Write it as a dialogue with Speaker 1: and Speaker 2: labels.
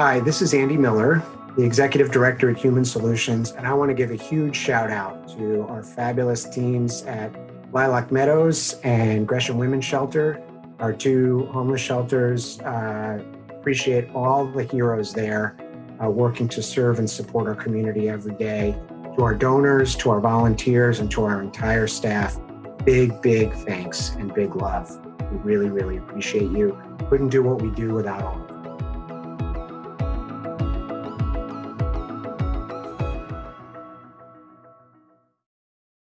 Speaker 1: Hi, this is Andy Miller, the Executive Director at Human Solutions, and I want to give a huge shout out to our fabulous teams at Lilac Meadows and Gresham Women's Shelter, our two homeless shelters. Uh, appreciate all the heroes there uh, working to serve and support our community every day. To our donors, to our volunteers, and to our entire staff, big, big thanks and big love. We really, really appreciate you. Couldn't do what we do without all of you.